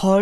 好。